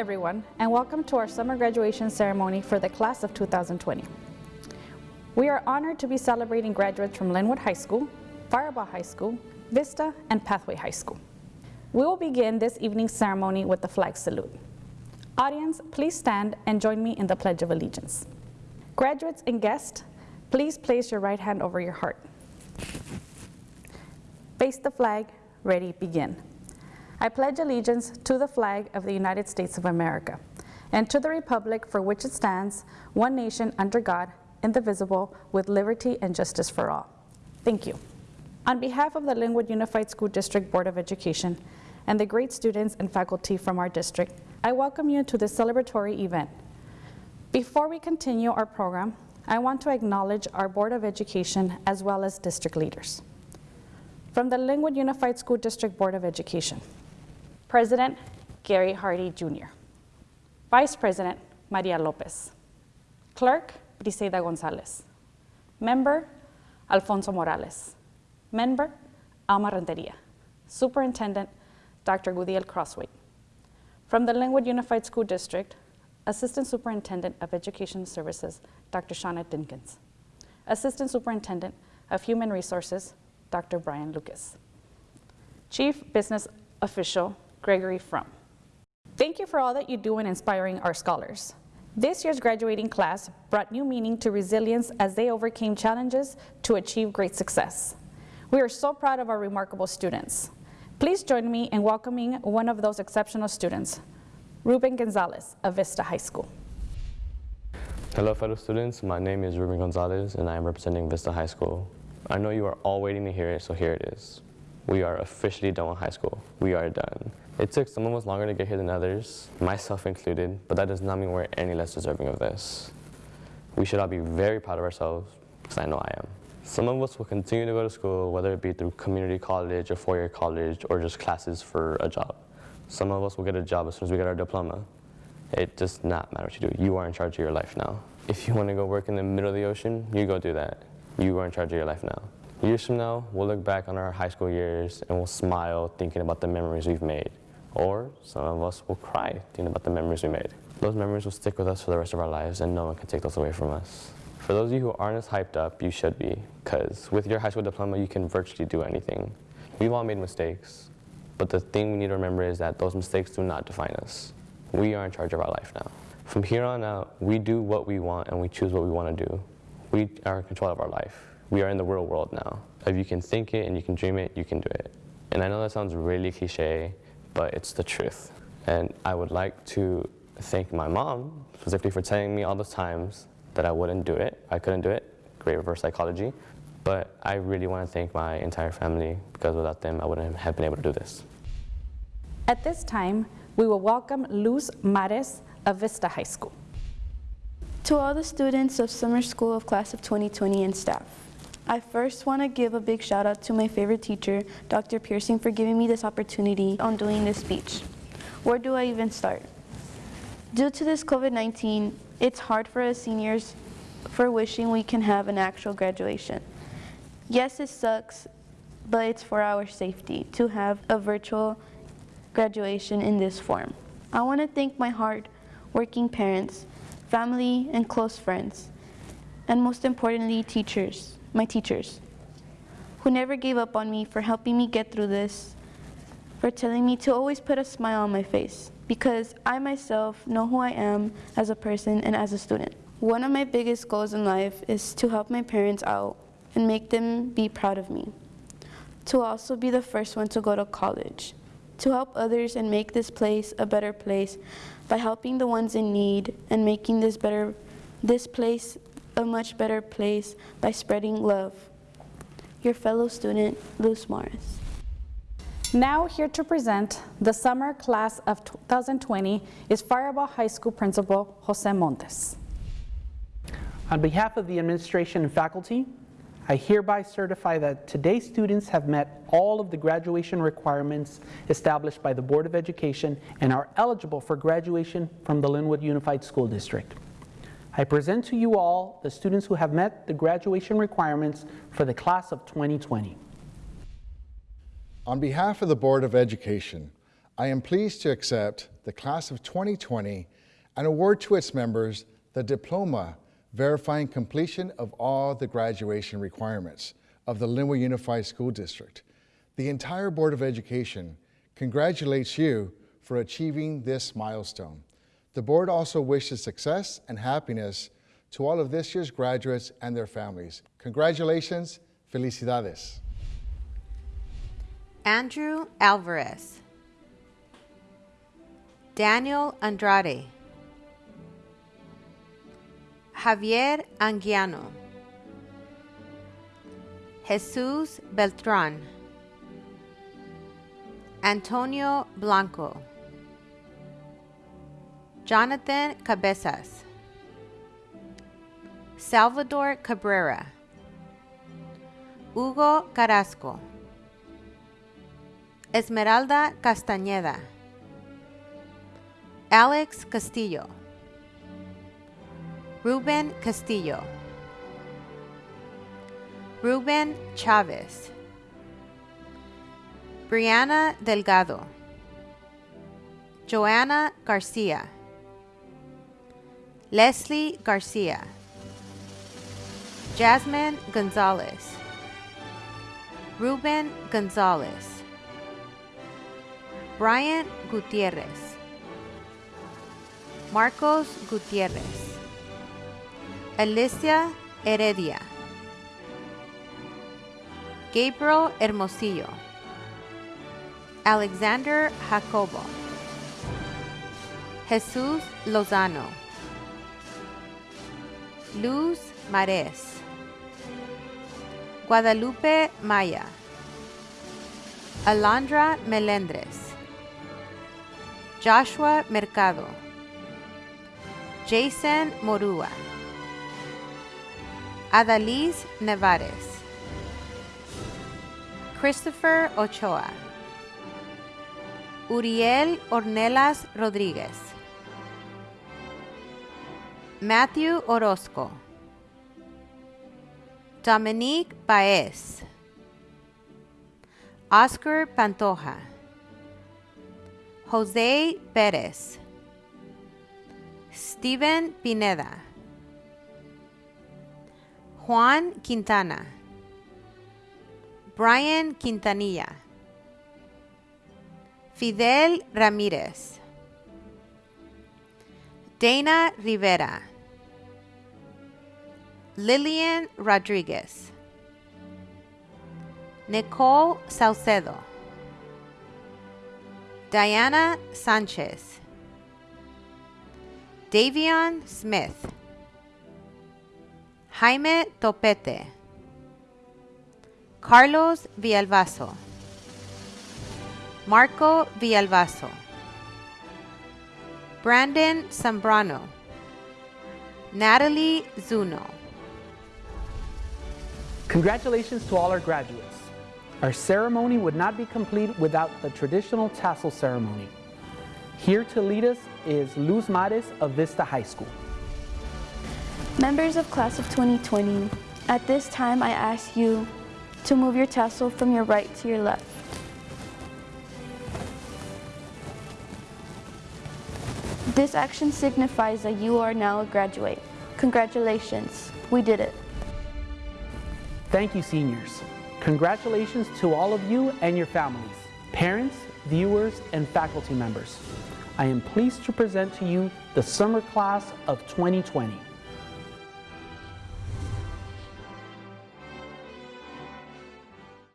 everyone, and welcome to our summer graduation ceremony for the class of 2020. We are honored to be celebrating graduates from Lynwood High School, Firebaugh High School, Vista, and Pathway High School. We will begin this evening's ceremony with the flag salute. Audience, please stand and join me in the Pledge of Allegiance. Graduates and guests, please place your right hand over your heart. Face the flag, ready, begin. I pledge allegiance to the flag of the United States of America and to the republic for which it stands, one nation under God, indivisible, with liberty and justice for all. Thank you. On behalf of the Lynwood Unified School District Board of Education and the great students and faculty from our district, I welcome you to this celebratory event. Before we continue our program, I want to acknowledge our Board of Education as well as district leaders. From the Lynwood Unified School District Board of Education, President Gary Hardy Jr. Vice President Maria Lopez. Clerk Briseida Gonzalez. Member Alfonso Morales. Member Alma Renteria. Superintendent Dr. Gudiel Crosthwaite. From the Lynwood Unified School District, Assistant Superintendent of Education Services, Dr. Shauna Dinkins. Assistant Superintendent of Human Resources, Dr. Brian Lucas. Chief Business Official, Gregory Frum. Thank you for all that you do in inspiring our scholars. This year's graduating class brought new meaning to resilience as they overcame challenges to achieve great success. We are so proud of our remarkable students. Please join me in welcoming one of those exceptional students, Ruben Gonzalez of Vista High School. Hello fellow students, my name is Ruben Gonzalez and I am representing Vista High School. I know you are all waiting to hear it, so here it is. We are officially done with high school. We are done. It took some of us longer to get here than others, myself included, but that does not mean we're any less deserving of this. We should all be very proud of ourselves, because I know I am. Some of us will continue to go to school, whether it be through community college or four-year college or just classes for a job. Some of us will get a job as soon as we get our diploma. It does not matter what you do. You are in charge of your life now. If you want to go work in the middle of the ocean, you go do that. You are in charge of your life now. Years from now, we'll look back on our high school years and we'll smile thinking about the memories we've made. Or some of us will cry thinking about the memories we made. Those memories will stick with us for the rest of our lives and no one can take those away from us. For those of you who aren't as hyped up, you should be, because with your high school diploma, you can virtually do anything. We've all made mistakes, but the thing we need to remember is that those mistakes do not define us. We are in charge of our life now. From here on out, we do what we want and we choose what we want to do. We are in control of our life. We are in the real world now. If you can think it and you can dream it, you can do it. And I know that sounds really cliche, but it's the truth. And I would like to thank my mom specifically for telling me all those times that I wouldn't do it. I couldn't do it. Great reverse psychology. But I really want to thank my entire family because without them, I wouldn't have been able to do this. At this time, we will welcome Luz Mares of Vista High School. To all the students of Summer School of Class of 2020 and staff, I first want to give a big shout out to my favorite teacher, Dr. Pearson, for giving me this opportunity on doing this speech. Where do I even start? Due to this COVID-19, it's hard for us seniors for wishing we can have an actual graduation. Yes, it sucks, but it's for our safety to have a virtual graduation in this form. I want to thank my hard-working parents, family, and close friends, and most importantly, teachers, my teachers, who never gave up on me for helping me get through this, for telling me to always put a smile on my face, because I myself know who I am as a person and as a student. One of my biggest goals in life is to help my parents out and make them be proud of me. To also be the first one to go to college. To help others and make this place a better place by helping the ones in need and making this better this place a much better place by spreading love. Your fellow student, Luz Mares. Now here to present the summer class of 2020 is Firebaugh High School Principal Jose Montes. On behalf of the administration and faculty, I hereby certify that today's students have met all of the graduation requirements established by the Board of Education and are eligible for graduation from the Lynwood Unified School District. I present to you all the students who have met the graduation requirements for the class of 2020. On behalf of the Board of Education, I am pleased to accept the class of 2020 and award to its members the diploma verifying completion of all the graduation requirements of the Lynwood Unified School District. The entire Board of Education congratulates you for achieving this milestone. The board also wishes success and happiness to all of this year's graduates and their families. Congratulations, felicidades. Andrew Alvarez, Daniel Andrade, Javier Anguiano, Jesus Beltran, Antonio Blanco, Jonathan Cabezas, Salvador Cabrera, Hugo Carrasco, Esmeralda Castañeda, Alex Castillo, Ruben Castillo, Ruben Chavez, Brianna Delgado, Joanna Garcia, Leslie Garcia, Jasmine Gonzalez, Ruben Gonzalez, Brian Gutierrez, Marcos Gutierrez, Alicia Heredia, Gabriel Hermosillo, Alexander Jacobo, Jesus Lozano, Luz Mares, Guadalupe Maya, Alondra Melendres, Joshua Mercado, Jason Morua, Adalise Nevares, Christopher Ochoa, Uriel Ornelas Rodriguez, Matthew Orozco, Dominique Paez, Oscar Pantoja, Jose Perez, Steven Pineda, Juan Quintana, Brian Quintanilla, Fidel Ramírez, Dana Rivera, Lillian Rodriguez, Nicole Salcedo, Diana Sanchez, Davion Smith, Jaime Topete, Carlos Villalbazo, Marco Villalbazo, Brandon Zambrano, Natalie Zuno. Congratulations to all our graduates. Our ceremony would not be complete without the traditional tassel ceremony. Here to lead us is Luz Mares of Vista High School. Members of class of 2020, at this time I ask you to move your tassel from your right to your left. This action signifies that you are now a graduate. Congratulations, we did it. Thank you, seniors. Congratulations to all of you and your families, parents, viewers, and faculty members. I am pleased to present to you the summer class of 2020.